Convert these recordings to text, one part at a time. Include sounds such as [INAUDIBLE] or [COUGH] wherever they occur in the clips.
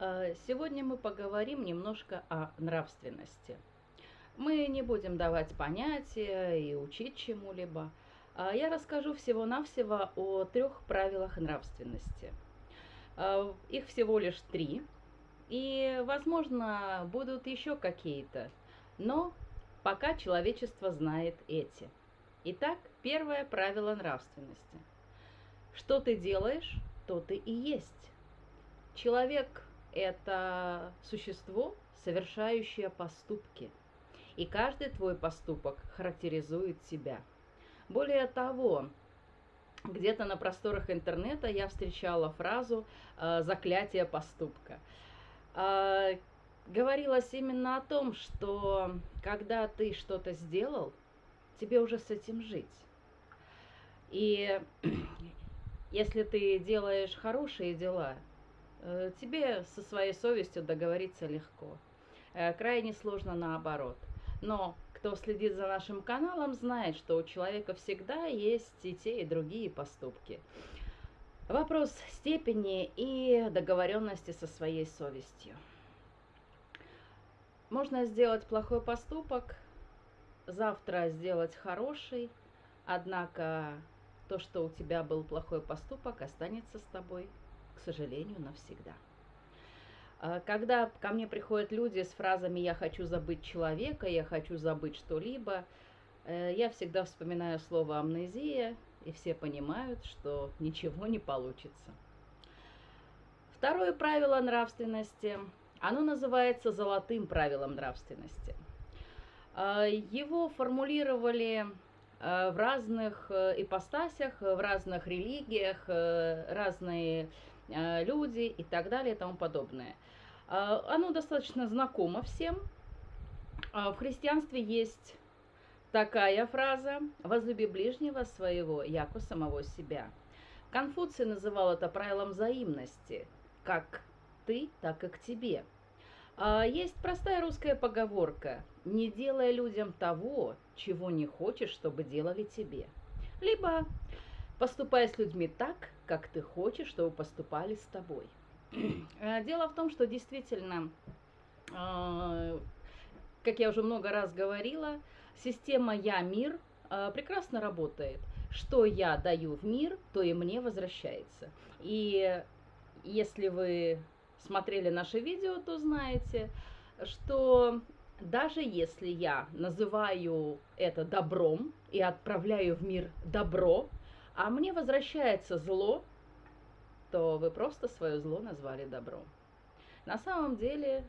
Э, сегодня мы поговорим немножко о нравственности. Мы не будем давать понятия и учить чему-либо. А я расскажу всего-навсего о трех правилах нравственности. Э, их всего лишь три. И, возможно, будут еще какие-то. Но пока человечество знает эти. Итак, первое правило нравственности. Что ты делаешь, то ты и есть. Человек – это существо, совершающее поступки. И каждый твой поступок характеризует тебя. Более того, где-то на просторах интернета я встречала фразу э, «заклятие поступка». Э, говорилось именно о том, что когда ты что-то сделал, тебе уже с этим жить. И [CLEARS THROAT] если ты делаешь хорошие дела, тебе со своей совестью договориться легко. Э, крайне сложно наоборот. Но кто следит за нашим каналом, знает, что у человека всегда есть и те, и другие поступки. Вопрос степени и договоренности со своей совестью. Можно сделать плохой поступок, завтра сделать хороший, однако то, что у тебя был плохой поступок, останется с тобой, к сожалению, навсегда. А, когда ко мне приходят люди с фразами «я хочу забыть человека», «я хочу забыть что-либо», э, я всегда вспоминаю слово «амнезия», и все понимают, что ничего не получится. Второе правило нравственности, оно называется «золотым правилом нравственности». А, его формулировали Э, в разных э, ипостасях, в разных религиях, э, разные люди и так далее и тому подобное. Оно достаточно знакомо всем. В христианстве есть такая фраза «возлюби ближнего своего, яко самого себя». Конфуций называл это правилом взаимности, как ты, так и к тебе. Есть простая русская поговорка «не делай людям того, чего не хочешь, чтобы делали тебе. Либо поступай с людьми так, как ты хочешь, чтобы поступали с тобой. [CLEARS THROAT] Э, дело в том, что действительно, э, как я уже много раз говорила, система «Я-мир» э, прекрасно работает. Что я даю в мир, то и мне возвращается. И если вы смотрели наше видео, то знаете, что даже если я называю это добром и отправляю в мир добро, а мне возвращается зло, то вы просто свое зло назвали добром. На самом деле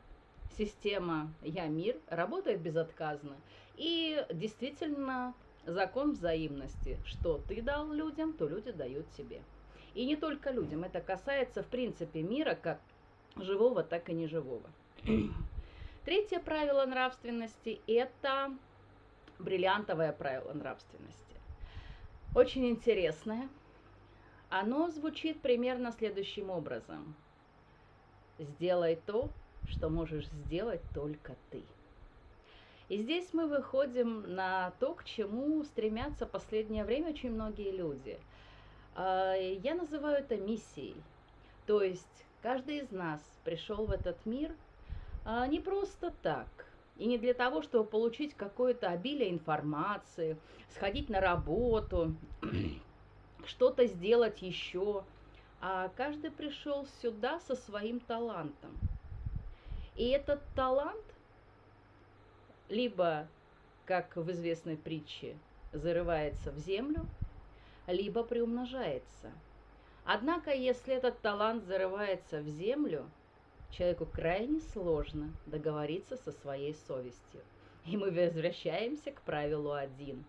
система «Я мир» работает безотказно. И действительно закон взаимности. Что ты дал людям, то люди дают тебе. И не только людям. Это касается, в принципе, мира как живого, так и неживого. [CLEARS THROAT] Третье правило нравственности – это бриллиантовое правило нравственности. Очень интересное. Оно звучит примерно следующим образом. Сделай то, что можешь сделать только ты. И здесь мы выходим на то, к чему стремятся в последнее время очень многие люди. А, я называю это миссией. То есть каждый из нас пришел в этот мир – а, не просто так. И не для того, чтобы получить какое-то обилие информации, сходить на работу, [CLEARS THROAT] что-то сделать еще. А каждый пришел сюда со своим талантом. И этот талант либо, как в известной притче, зарывается в землю, либо приумножается. Однако, если этот талант зарывается в землю – Человеку крайне сложно договориться со своей совестью. И мы возвращаемся к правилу один.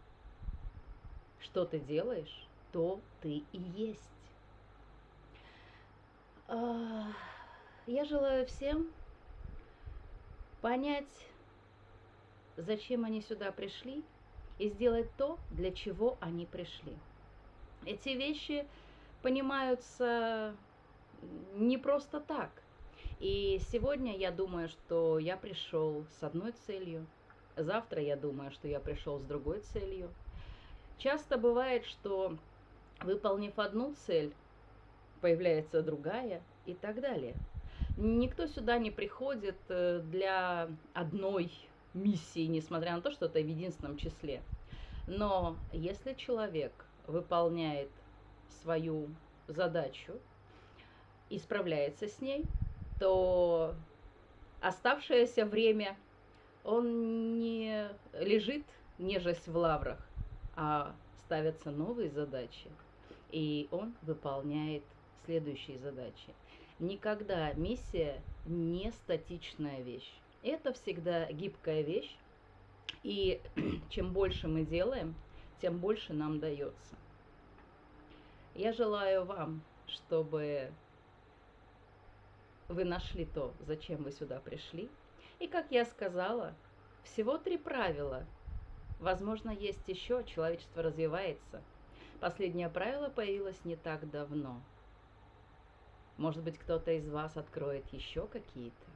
Что ты делаешь, то ты и есть. А, я желаю всем понять, зачем они сюда пришли, и сделать то, для чего они пришли. Эти вещи понимаются не просто так – и сегодня я думаю, что я пришел с одной целью, завтра я думаю, что я пришел с другой целью. Часто бывает, что выполнив одну цель, появляется другая и так далее. Никто сюда не приходит э, для одной миссии, несмотря на то, что это в единственном числе. Но если человек выполняет свою задачу и справляется с ней, то оставшееся время он не лежит, нежесть в лаврах, а ставятся новые задачи, и он выполняет следующие задачи. Никогда миссия не статичная вещь. Это всегда гибкая вещь, и [CLEARS THROAT] чем больше мы делаем, тем больше нам дается. Я желаю вам, чтобы вы нашли то, зачем вы сюда пришли. И, как я сказала, всего три правила. Возможно, есть еще, человечество развивается. Последнее правило появилось не так давно. Может быть, кто-то из вас откроет еще какие-то.